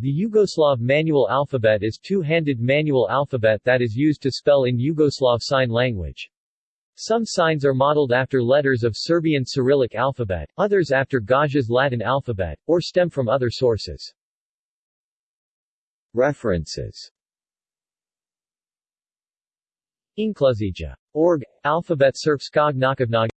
The Yugoslav manual alphabet is two-handed manual alphabet that is used to spell in Yugoslav sign language. Some signs are modeled after letters of Serbian Cyrillic alphabet, others after Gaja's Latin alphabet, or stem from other sources. References Inklusija. Org. Alphabet Serbskog Nakovnog